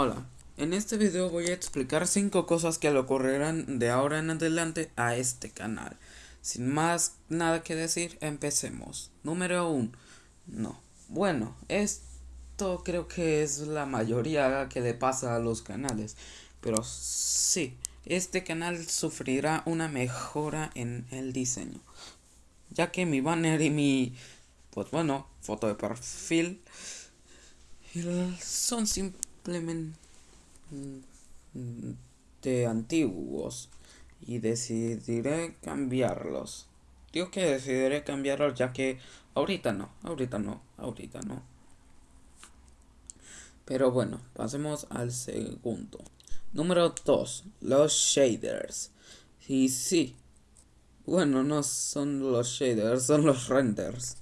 Hola, en este video voy a explicar 5 cosas que le ocurrirán de ahora en adelante a este canal. Sin más nada que decir, empecemos. Número 1. No. Bueno, esto creo que es la mayoría que le pasa a los canales. Pero sí, este canal sufrirá una mejora en el diseño. Ya que mi banner y mi, pues bueno, foto de perfil son simplemente de antiguos y decidiré cambiarlos. Digo que decidiré cambiarlos ya que ahorita no, ahorita no, ahorita no. Pero bueno, pasemos al segundo. Número 2. Los shaders. Y sí. Bueno, no son los shaders, son los renders.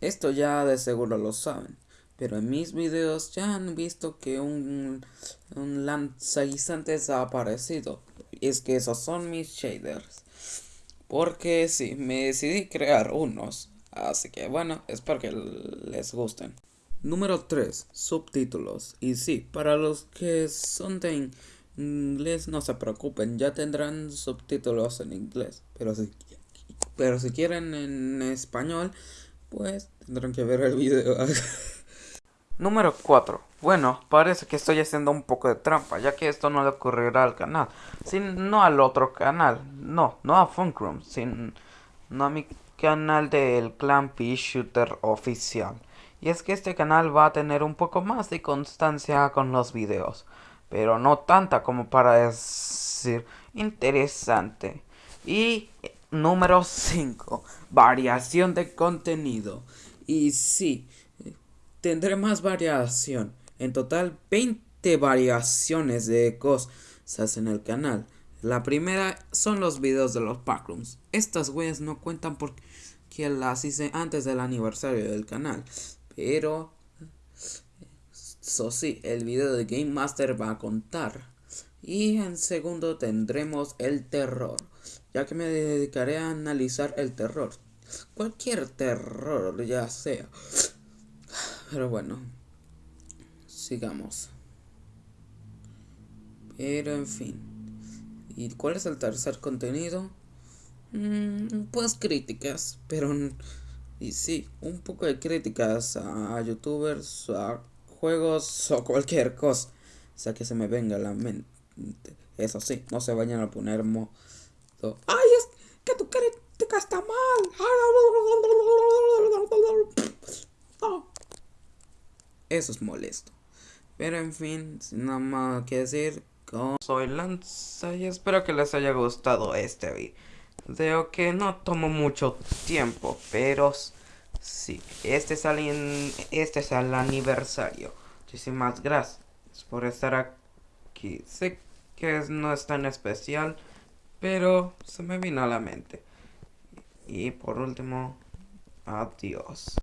Esto ya de seguro lo saben. Pero en mis videos ya han visto que un, un lanzaguisantes ha aparecido. Es que esos son mis shaders. Porque sí, me decidí crear unos. Así que bueno, espero que les gusten. Número 3. Subtítulos. Y sí, para los que son de inglés no se preocupen, ya tendrán subtítulos en inglés. Pero si, pero si quieren en español, pues tendrán que ver el video. Número 4. Bueno, parece que estoy haciendo un poco de trampa, ya que esto no le ocurrirá al canal, no al otro canal, no, no a Funkroom, sino a mi canal del Clan P Shooter oficial. Y es que este canal va a tener un poco más de constancia con los videos, pero no tanta como para decir interesante. Y número 5, variación de contenido. Y sí, tendré más variación. En total, 20 variaciones de cosas en el canal. La primera son los videos de los backrooms. Estas weas no cuentan porque las hice antes del aniversario del canal. Pero, eso sí, el video de Game Master va a contar. Y en segundo tendremos el terror, ya que me dedicaré a analizar el terror. Cualquier terror, ya sea. Pero bueno, sigamos. Pero en fin. ¿Y cuál es el tercer contenido? Mm, pues críticas, pero... Y sí, un poco de críticas a youtubers, a juegos o cualquier cosa. O sea que se me venga la mente. Eso sí, no se vayan a poner modo... ¡Ay, es que tu crítica está mal! Eso es molesto. Pero en fin, sin nada más que decir, soy Lanza y espero que les haya gustado este video. que no tomo mucho tiempo, pero sí, este es, el, este es el aniversario. Muchísimas gracias por estar aquí. Sé que no es tan especial, pero se me vino a la mente. Y por último, adiós.